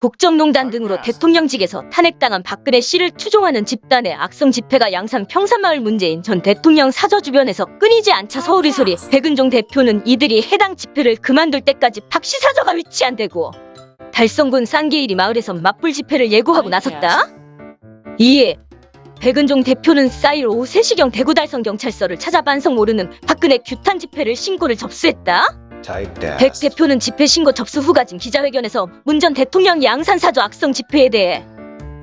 국정농단 등으로 대통령직에서 탄핵당한 박근혜 씨를 추종하는 집단의 악성 집회가 양산 평산마을 문재인 전 대통령 사저 주변에서 끊이지 않자 서울이 소리. 백은종 대표는 이들이 해당 집회를 그만둘 때까지 박씨 사저가 위치한 대구 달성군 쌍계일이 마을에서 맞불 집회를 예고하고 나섰다. 이에 백은종 대표는 싸일 오후 3시경 대구 달성 경찰서를 찾아 반성 모르는 박근혜 규탄 집회를 신고를 접수했다. 백 대표는 집회 신고 접수 후 가진 기자회견에서 문 전 대통령 양산사저 악성 집회에 대해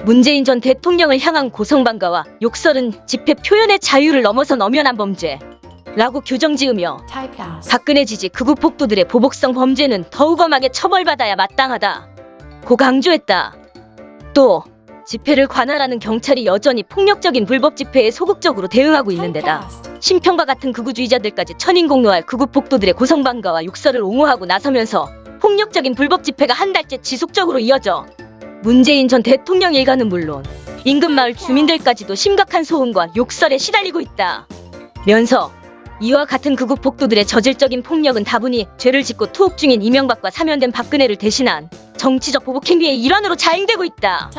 문재인 전 대통령을 향한 고성방가와 욕설은 집회 표현의 자유를 넘어선 엄연한 범죄 라고 규정지으며 박근혜 지지 극우 폭도들의 보복성 범죄는 더욱 엄하게 처벌받아야 마땅하다. 고 강조했다. 또 집회를 관할하는 경찰이 여전히 폭력적인 불법 집회에 소극적으로 대응하고 있는 데다 심평과 같은 극우주의자들까지 천인공노할 극우 폭도들의 고성방가와 욕설을 옹호하고 나서면서 폭력적인 불법 집회가 한 달째 지속적으로 이어져 문재인 전 대통령 일가는 물론 인근 마을 주민들까지도 심각한 소음과 욕설에 시달리고 있다. 면서 이와 같은 극우 폭도들의 저질적인 폭력은 다분히 죄를 짓고 투옥 중인 이명박과 사면된 박근혜를 대신한 정치적 보복 행위의 일환으로 자행되고 있다.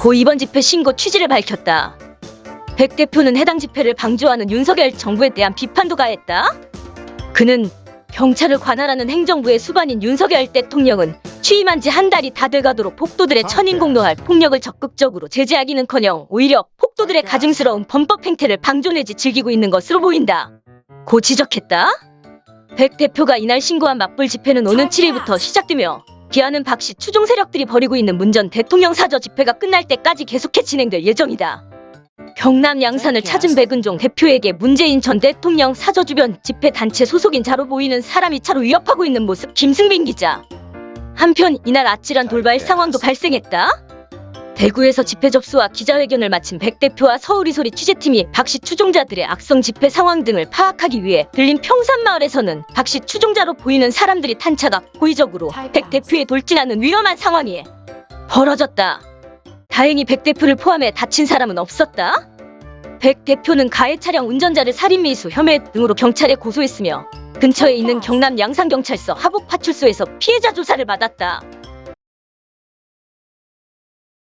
고 이번 집회 신고 취지를 밝혔다. 백 대표는 해당 집회를 방조하는 윤석열 정부에 대한 비판도 가했다. 그는 경찰을 관할하는 행정부의 수반인 윤석열 대통령은 취임한 지 한 달이 다 돼가도록 폭도들의 천인공노할 폭력을 적극적으로 제재하기는커녕 오히려 폭도들의 가증스러운 범법 행태를 방조 내지 즐기고 있는 것으로 보인다. 고 지적했다. 백 대표가 이날 신고한 맞불 집회는 오는 7일부터 시작되며 기아는 박씨 추종 세력들이 벌이고 있는 문 전 대통령 사저 집회가 끝날 때까지 계속해 진행될 예정이다. 경남 양산을 찾은 백은종 대표에게 문재인 전 대통령 사저 주변 집회 단체 소속인 자로 보이는 사람이 차로 위협하고 있는 모습 김승빈 기자. 한편 이날 아찔한 돌발 상황도 발생했다. 대구에서 집회 접수와 기자회견을 마친 백 대표와 서울이 소리 취재팀이 박씨 추종자들의 악성 집회 상황 등을 파악하기 위해 들린 평산마을에서는 박씨 추종자로 보이는 사람들이 탄차가 고의적으로 백 대표에 돌진하는 위험한 상황이 벌어졌다. 다행히 백 대표를 포함해 다친 사람은 없었다. 백 대표는 가해 차량 운전자를 살인미수 혐의 등으로 경찰에 고소했으며 근처에 있는 경남 양산경찰서 하북파출소에서 피해자 조사를 받았다.